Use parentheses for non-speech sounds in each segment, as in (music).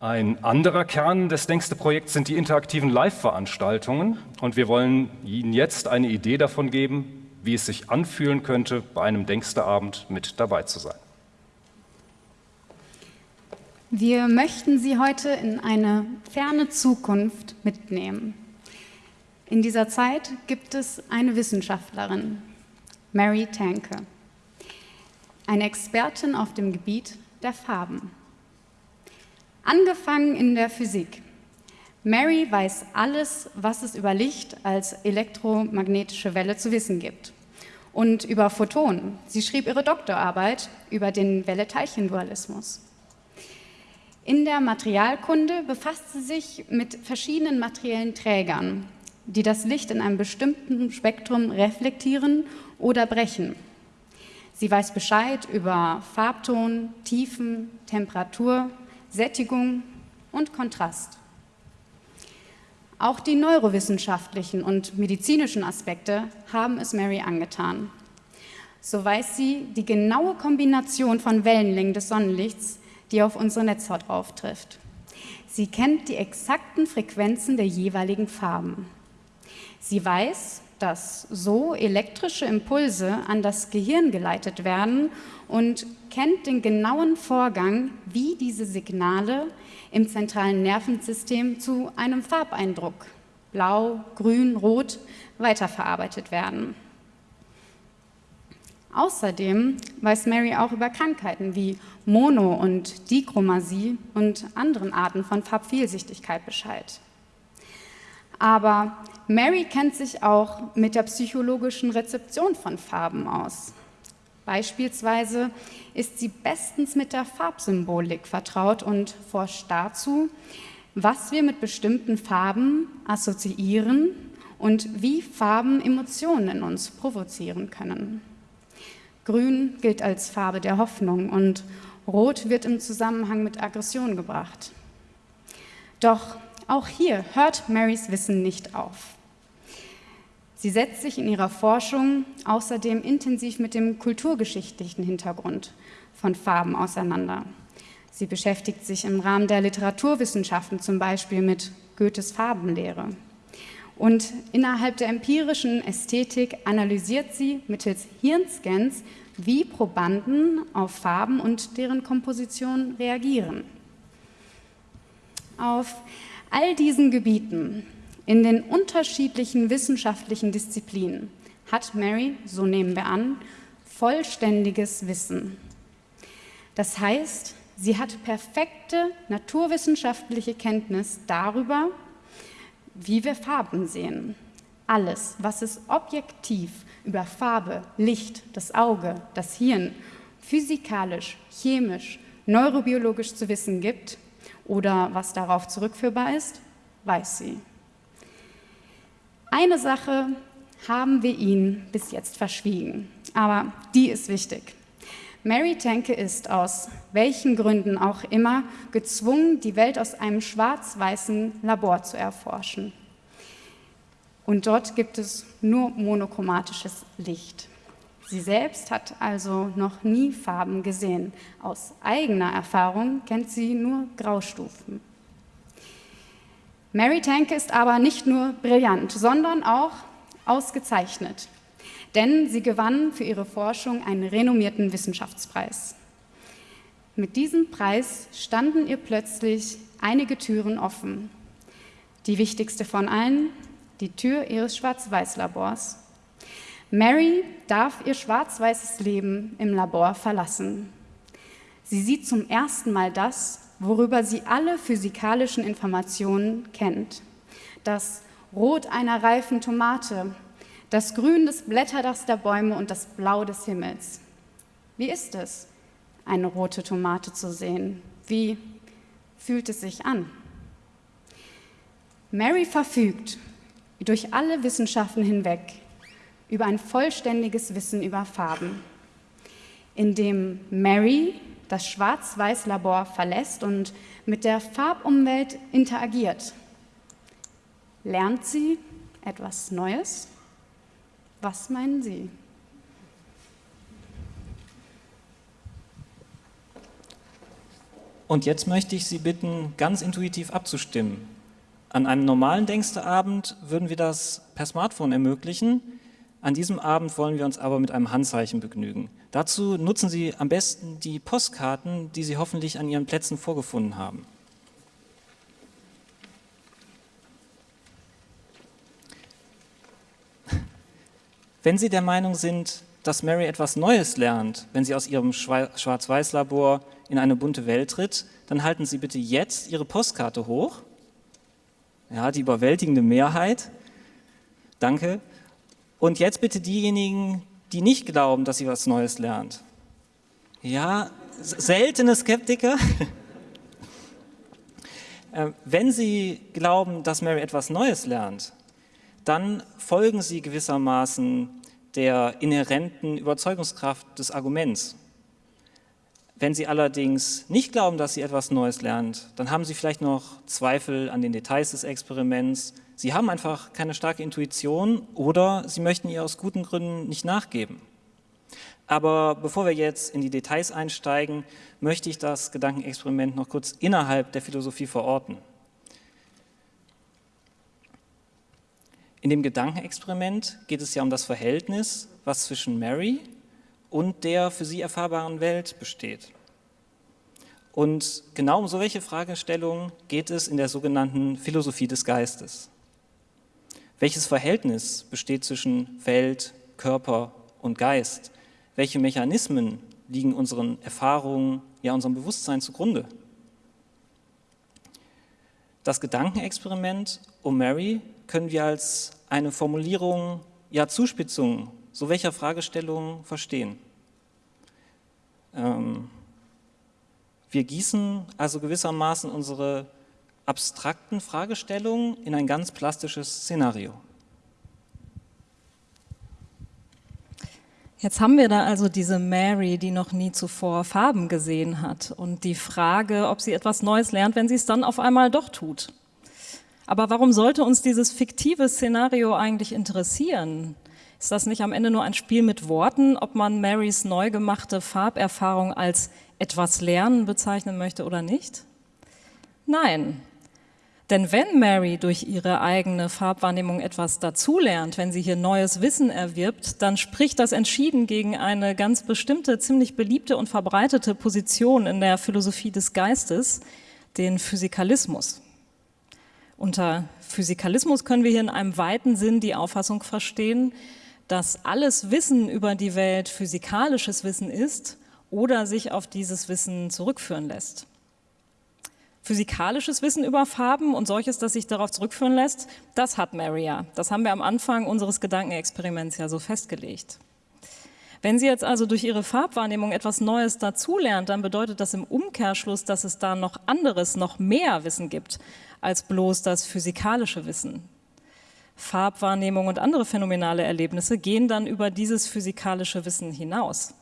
Ein anderer Kern des Denkste-Projekts sind die interaktiven Live-Veranstaltungen und wir wollen Ihnen jetzt eine Idee davon geben, wie es sich anfühlen könnte, bei einem Denkste-Abend mit dabei zu sein. Wir möchten Sie heute in eine ferne Zukunft mitnehmen. In dieser Zeit gibt es eine Wissenschaftlerin, Mary Tanke, eine Expertin auf dem Gebiet der Farben. Angefangen in der Physik. Mary weiß alles, was es über Licht als elektromagnetische Welle zu wissen gibt. Und über Photonen. Sie schrieb ihre Doktorarbeit über den Welle-Teilchen-Dualismus. In der Materialkunde befasst sie sich mit verschiedenen materiellen Trägern, die das Licht in einem bestimmten Spektrum reflektieren oder brechen. Sie weiß Bescheid über Farbton, Tiefen, Temperatur, Sättigung und Kontrast. Auch die neurowissenschaftlichen und medizinischen Aspekte haben es Mary angetan. So weiß sie die genaue Kombination von Wellenlängen des Sonnenlichts, die auf unsere Netzhaut auftrifft. Sie kennt die exakten Frequenzen der jeweiligen Farben. Sie weiß, dass so elektrische Impulse an das Gehirn geleitet werden und kennt den genauen Vorgang, wie diese Signale im zentralen Nervensystem zu einem Farbeindruck, blau, grün, rot, weiterverarbeitet werden. Außerdem weiß Mary auch über Krankheiten wie Mono- und Dichromasie und anderen Arten von Farbfehlsichtigkeit Bescheid. Aber Mary kennt sich auch mit der psychologischen Rezeption von Farben aus. Beispielsweise ist sie bestens mit der Farbsymbolik vertraut und forscht dazu, was wir mit bestimmten Farben assoziieren und wie Farben Emotionen in uns provozieren können. Grün gilt als Farbe der Hoffnung und Rot wird im Zusammenhang mit Aggression gebracht. Doch auch hier hört Marys Wissen nicht auf. Sie setzt sich in ihrer Forschung außerdem intensiv mit dem kulturgeschichtlichen Hintergrund von Farben auseinander. Sie beschäftigt sich im Rahmen der Literaturwissenschaften zum Beispiel mit Goethes Farbenlehre. Und innerhalb der empirischen Ästhetik analysiert sie mittels Hirnscans, wie Probanden auf Farben und deren Komposition reagieren. Auf all diesen Gebieten, in den unterschiedlichen wissenschaftlichen Disziplinen, hat Mary, so nehmen wir an, vollständiges Wissen. Das heißt, sie hat perfekte naturwissenschaftliche Kenntnis darüber, wie wir Farben sehen. Alles, was es objektiv über Farbe, Licht, das Auge, das Hirn, physikalisch, chemisch, neurobiologisch zu wissen gibt, oder was darauf zurückführbar ist, weiß sie. Eine Sache haben wir Ihnen bis jetzt verschwiegen, aber die ist wichtig. Mary Tanke ist aus welchen Gründen auch immer gezwungen, die Welt aus einem schwarz-weißen Labor zu erforschen. Und dort gibt es nur monochromatisches Licht. Sie selbst hat also noch nie Farben gesehen. Aus eigener Erfahrung kennt sie nur Graustufen. Mary Tanke ist aber nicht nur brillant, sondern auch ausgezeichnet. Denn sie gewann für ihre Forschung einen renommierten Wissenschaftspreis. Mit diesem Preis standen ihr plötzlich einige Türen offen. Die wichtigste von allen, die Tür ihres Schwarz-Weiß-Labors. Mary darf ihr schwarz-weißes Leben im Labor verlassen. Sie sieht zum ersten Mal das, worüber sie alle physikalischen Informationen kennt. Das Rot einer reifen Tomate, das Grün des Blätterdachs der Bäume und das Blau des Himmels. Wie ist es, eine rote Tomate zu sehen? Wie fühlt es sich an? Mary verfügt durch alle Wissenschaften hinweg über ein vollständiges Wissen über Farben, indem Mary das Schwarz-Weiß-Labor verlässt und mit der Farbumwelt interagiert. Lernt sie etwas Neues? Was meinen Sie? Und jetzt möchte ich Sie bitten, ganz intuitiv abzustimmen. An einem normalen Denksterabend würden wir das per Smartphone ermöglichen. An diesem Abend wollen wir uns aber mit einem Handzeichen begnügen. Dazu nutzen Sie am besten die Postkarten, die Sie hoffentlich an Ihren Plätzen vorgefunden haben. (laughs) Wenn Sie der Meinung sind, dass Mary etwas Neues lernt, wenn sie aus ihrem Schwarz-Weiß-Labor in eine bunte Welt tritt, dann halten Sie bitte jetzt Ihre Postkarte hoch. Ja, die überwältigende Mehrheit. Danke. Und jetzt bitte diejenigen, die nicht glauben, dass sie was Neues lernt. Ja, seltene Skeptiker. (laughs) Ähm, wenn Sie glauben, dass Mary etwas Neues lernt, dann folgen Sie gewissermaßen der inhärenten Überzeugungskraft des Arguments. Wenn Sie allerdings nicht glauben, dass Sie etwas Neues lernt, dann haben Sie vielleicht noch Zweifel an den Details des Experiments. Sie haben einfach keine starke Intuition oder Sie möchten ihr aus guten Gründen nicht nachgeben. Aber bevor wir jetzt in die Details einsteigen, möchte ich das Gedankenexperiment noch kurz innerhalb der Philosophie verorten. In dem Gedankenexperiment geht es ja um das Verhältnis, was zwischen Mary und der für sie erfahrbaren Welt besteht. Und genau um solche Fragestellungen geht es in der sogenannten Philosophie des Geistes. Welches Verhältnis besteht zwischen Welt, Körper und Geist? Welche Mechanismen liegen unseren Erfahrungen, ja unserem Bewusstsein zugrunde? Das Gedankenexperiment um Mary können wir als eine Formulierung, ja Zuspitzung so welcher Fragestellung verstehen. Ähm, wir gießen also gewissermaßen unsere abstrakten Fragestellungen in ein ganz plastisches Szenario. Jetzt haben wir da also diese Mary, die noch nie zuvor Farben gesehen hat und die Frage, ob sie etwas Neues lernt, wenn sie es dann auf einmal doch tut. Aber warum sollte uns dieses fiktive Szenario eigentlich interessieren? Ist das nicht am Ende nur ein Spiel mit Worten, ob man Marys neu gemachte Farberfahrung als etwas Lernen bezeichnen möchte oder nicht? Nein. Denn wenn Mary durch ihre eigene Farbwahrnehmung etwas dazulernt, wenn sie hier neues Wissen erwirbt, dann spricht das entschieden gegen eine ganz bestimmte, ziemlich beliebte und verbreitete Position in der Philosophie des Geistes, den Physikalismus. Unter Physikalismus können wir hier in einem weiten Sinn die Auffassung verstehen, dass alles Wissen über die Welt physikalisches Wissen ist oder sich auf dieses Wissen zurückführen lässt. Physikalisches Wissen über Farben und solches, das sich darauf zurückführen lässt, das hat Maria. Das haben wir am Anfang unseres Gedankenexperiments ja so festgelegt. Wenn sie jetzt also durch ihre Farbwahrnehmung etwas Neues dazulernt, dann bedeutet das im Umkehrschluss, dass es da noch anderes, noch mehr Wissen gibt, als bloß das physikalische Wissen. Farbwahrnehmung und andere phänomenale Erlebnisse gehen dann über dieses physikalische Wissen hinaus.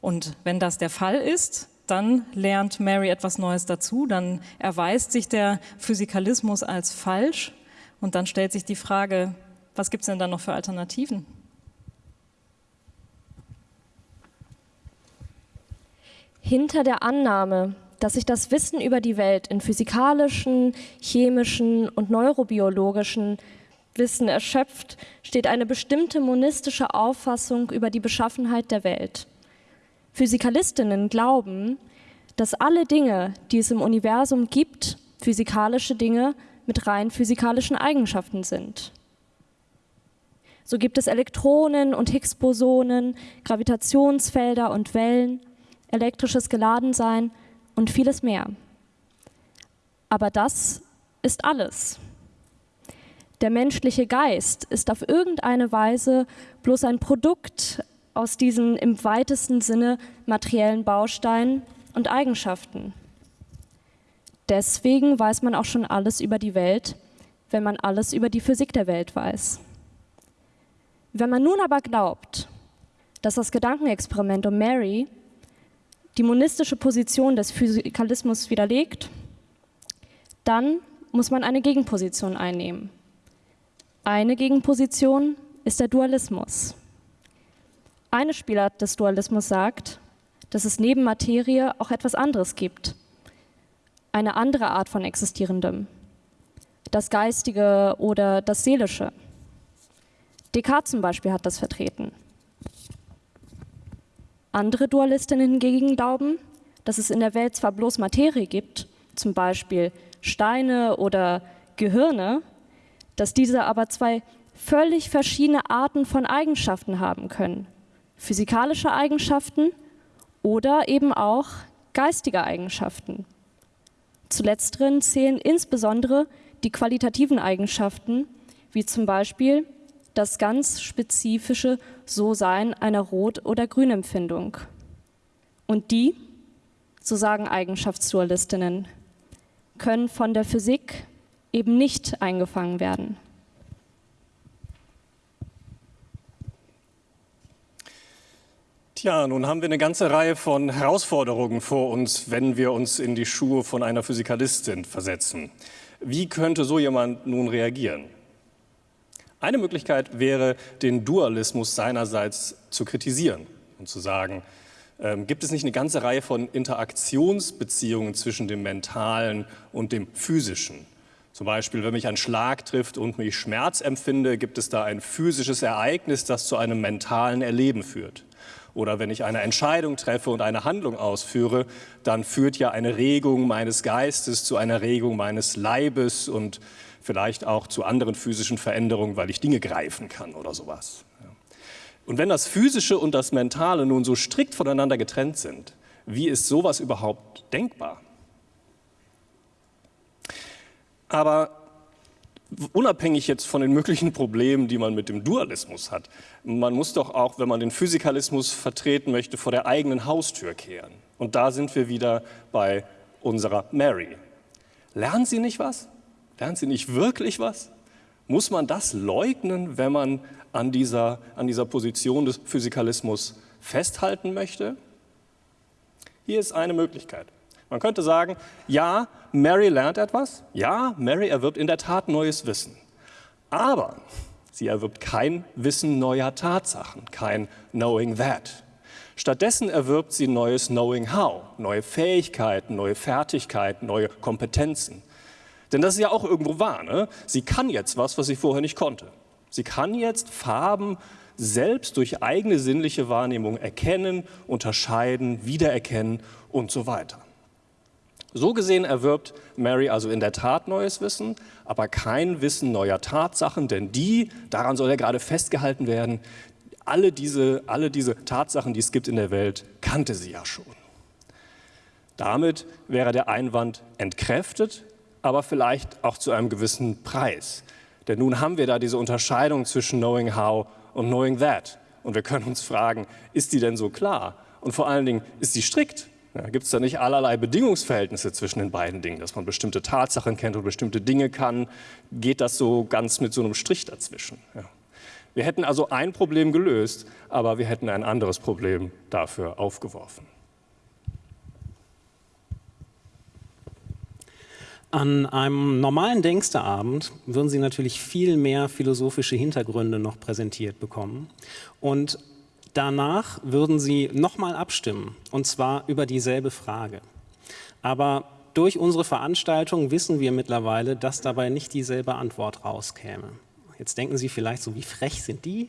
Und wenn das der Fall ist, dann lernt Mary etwas Neues dazu, dann erweist sich der Physikalismus als falsch und dann stellt sich die Frage, was gibt es denn dann noch für Alternativen? Hinter der Annahme, dass sich das Wissen über die Welt in physikalischen, chemischen und neurobiologischen Wissen erschöpft, steht eine bestimmte monistische Auffassung über die Beschaffenheit der Welt. Physikalistinnen glauben, dass alle Dinge, die es im Universum gibt, physikalische Dinge mit rein physikalischen Eigenschaften sind. So gibt es Elektronen und Higgs-Bosonen, Gravitationsfelder und Wellen, elektrisches Geladensein und vieles mehr. Aber das ist alles. Der menschliche Geist ist auf irgendeine Weise bloß ein Produkt aus diesen im weitesten Sinne materiellen Bausteinen und Eigenschaften. Deswegen weiß man auch schon alles über die Welt, wenn man alles über die Physik der Welt weiß. Wenn man nun aber glaubt, dass das Gedankenexperiment um Mary die monistische Position des Physikalismus widerlegt, dann muss man eine Gegenposition einnehmen. Eine Gegenposition ist der Dualismus. Eine Spielart des Dualismus sagt, dass es neben Materie auch etwas anderes gibt. Eine andere Art von Existierendem. Das Geistige oder das Seelische. Descartes zum Beispiel hat das vertreten. Andere Dualistinnen hingegen glauben, dass es in der Welt zwar bloß Materie gibt, zum Beispiel Steine oder Gehirne, dass diese aber zwei völlig verschiedene Arten von Eigenschaften haben können. Physikalische Eigenschaften oder eben auch geistige Eigenschaften. Zu letzteren zählen insbesondere die qualitativen Eigenschaften, wie zum Beispiel das ganz spezifische So-Sein einer Rot- oder Grünempfindung. Und die, so sagen Eigenschaftsdualistinnen, können von der Physik eben nicht eingefangen werden. Tja, nun haben wir eine ganze Reihe von Herausforderungen vor uns, wenn wir uns in die Schuhe von einer Physikalistin versetzen. Wie könnte so jemand nun reagieren? Eine Möglichkeit wäre, den Dualismus seinerseits zu kritisieren und zu sagen, ähm, gibt es nicht eine ganze Reihe von Interaktionsbeziehungen zwischen dem Mentalen und dem Physischen? Zum Beispiel, wenn mich ein Schlag trifft und mich Schmerz empfinde, gibt es da ein physisches Ereignis, das zu einem mentalen Erleben führt. Oder wenn ich eine Entscheidung treffe und eine Handlung ausführe, dann führt ja eine Regung meines Geistes zu einer Regung meines Leibes und vielleicht auch zu anderen physischen Veränderungen, weil ich Dinge greifen kann oder sowas. Und wenn das Physische und das Mentale nun so strikt voneinander getrennt sind, wie ist sowas überhaupt denkbar? Aber unabhängig jetzt von den möglichen Problemen, die man mit dem Dualismus hat, man muss doch auch, wenn man den Physikalismus vertreten möchte, vor der eigenen Haustür kehren. Und da sind wir wieder bei unserer Mary. Lernt sie nicht was? Lernt sie nicht wirklich was? Muss man das leugnen, wenn man an dieser, an dieser Position des Physikalismus festhalten möchte? Hier ist eine Möglichkeit. Man könnte sagen, ja, Mary lernt etwas, ja, Mary erwirbt in der Tat neues Wissen, aber sie erwirbt kein Wissen neuer Tatsachen, kein Knowing That. Stattdessen erwirbt sie neues Knowing How, neue Fähigkeiten, neue Fertigkeiten, neue Kompetenzen. Denn das ist ja auch irgendwo wahr. Ne? Sie kann jetzt was, was sie vorher nicht konnte. Sie kann jetzt Farben selbst durch eigene sinnliche Wahrnehmung erkennen, unterscheiden, wiedererkennen und so weiter. So gesehen erwirbt Mary also in der Tat neues Wissen, aber kein Wissen neuer Tatsachen, denn die, daran soll ja gerade festgehalten werden, alle diese, alle diese Tatsachen, die es gibt in der Welt, kannte sie ja schon. Damit wäre der Einwand entkräftet, aber vielleicht auch zu einem gewissen Preis. Denn nun haben wir da diese Unterscheidung zwischen Knowing How und Knowing That. Und wir können uns fragen, ist die denn so klar? Und vor allen Dingen, ist sie strikt? Ja, Gibt es da nicht allerlei Bedingungsverhältnisse zwischen den beiden Dingen, dass man bestimmte Tatsachen kennt und bestimmte Dinge kann? Geht das so ganz mit so einem Strich dazwischen? Ja. Wir hätten also ein Problem gelöst, aber wir hätten ein anderes Problem dafür aufgeworfen. An einem normalen Denksterabend würden Sie natürlich viel mehr philosophische Hintergründe noch präsentiert bekommen. Und danach würden Sie nochmal abstimmen, und zwar über dieselbe Frage. Aber durch unsere Veranstaltung wissen wir mittlerweile, dass dabei nicht dieselbe Antwort rauskäme. Jetzt denken Sie vielleicht so, wie frech sind die?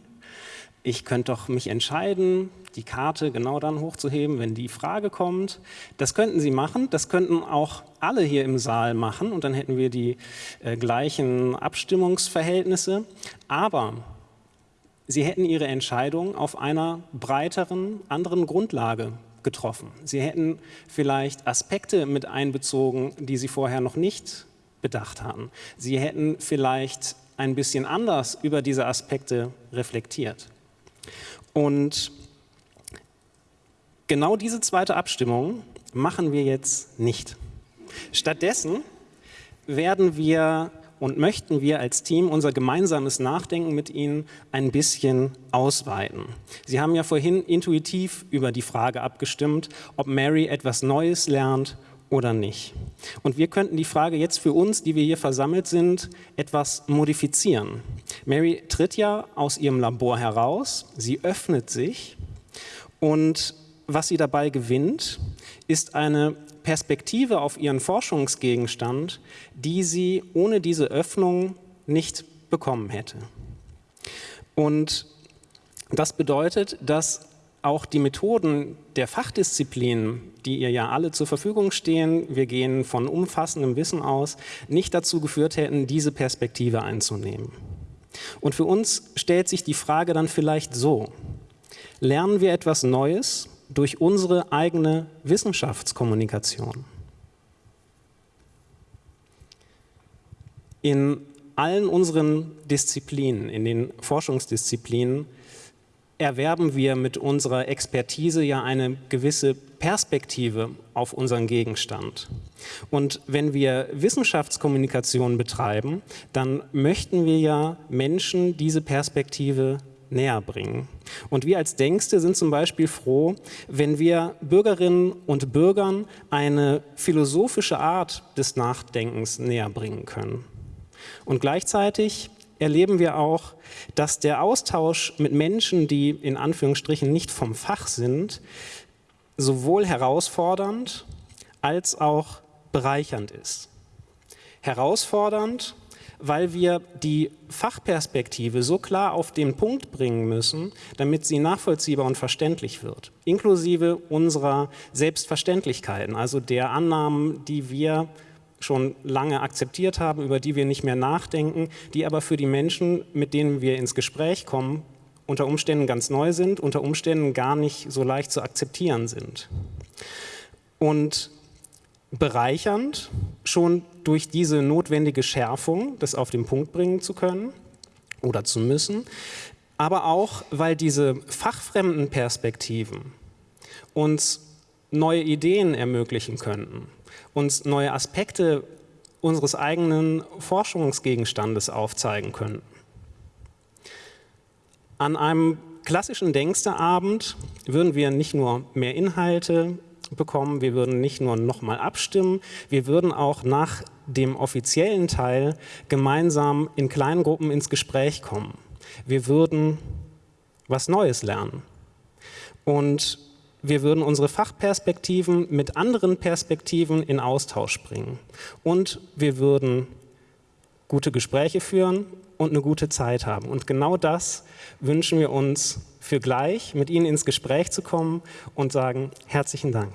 ich könnte doch mich entscheiden, die Karte genau dann hochzuheben, wenn die Frage kommt. Das könnten Sie machen, das könnten auch alle hier im Saal machen und dann hätten wir die äh, gleichen Abstimmungsverhältnisse. Aber Sie hätten Ihre Entscheidung auf einer breiteren, anderen Grundlage getroffen. Sie hätten vielleicht Aspekte mit einbezogen, die Sie vorher noch nicht bedacht hatten. Sie hätten vielleicht ein bisschen anders über diese Aspekte reflektiert. Und genau diese zweite Abstimmung machen wir jetzt nicht. Stattdessen werden wir und möchten wir als Team unser gemeinsames Nachdenken mit Ihnen ein bisschen ausweiten. Sie haben ja vorhin intuitiv über die Frage abgestimmt, ob Mary etwas Neues lernt oder nicht? Und wir könnten die Frage jetzt für uns, die wir hier versammelt sind, etwas modifizieren. Mary tritt ja aus ihrem Labor heraus, sie öffnet sich und was sie dabei gewinnt, ist eine Perspektive auf ihren Forschungsgegenstand, die sie ohne diese Öffnung nicht bekommen hätte. Und das bedeutet, dass auch die Methoden der Fachdisziplinen, die ihr ja alle zur Verfügung stehen, wir gehen von umfassendem Wissen aus, nicht dazu geführt hätten, diese Perspektive einzunehmen. Und für uns stellt sich die Frage dann vielleicht so, lernen wir etwas Neues durch unsere eigene Wissenschaftskommunikation? In allen unseren Disziplinen, in den Forschungsdisziplinen, erwerben wir mit unserer Expertise ja eine gewisse Perspektive auf unseren Gegenstand. Und wenn wir Wissenschaftskommunikation betreiben, dann möchten wir ja Menschen diese Perspektive näher bringen. Und wir als Denkste sind zum Beispiel froh, wenn wir Bürgerinnen und Bürgern eine philosophische Art des Nachdenkens näher bringen können. Und gleichzeitig erleben wir auch, dass der Austausch mit Menschen, die in Anführungsstrichen nicht vom Fach sind, sowohl herausfordernd als auch bereichernd ist. Herausfordernd, weil wir die Fachperspektive so klar auf den Punkt bringen müssen, damit sie nachvollziehbar und verständlich wird, inklusive unserer Selbstverständlichkeiten, also der Annahmen, die wir schon lange akzeptiert haben, über die wir nicht mehr nachdenken, die aber für die Menschen, mit denen wir ins Gespräch kommen, unter Umständen ganz neu sind, unter Umständen gar nicht so leicht zu akzeptieren sind. Und bereichernd schon durch diese notwendige Schärfung, das auf den Punkt bringen zu können oder zu müssen, aber auch, weil diese fachfremden Perspektiven uns neue Ideen ermöglichen könnten, uns neue Aspekte unseres eigenen Forschungsgegenstandes aufzeigen können. An einem klassischen Denksterabend würden wir nicht nur mehr Inhalte bekommen, wir würden nicht nur nochmal abstimmen, wir würden auch nach dem offiziellen Teil gemeinsam in kleinen Gruppen ins Gespräch kommen. Wir würden was Neues lernen. Und wir würden unsere Fachperspektiven mit anderen Perspektiven in Austausch bringen. Und wir würden gute Gespräche führen und eine gute Zeit haben. Und genau das wünschen wir uns für gleich, mit Ihnen ins Gespräch zu kommen und sagen herzlichen Dank.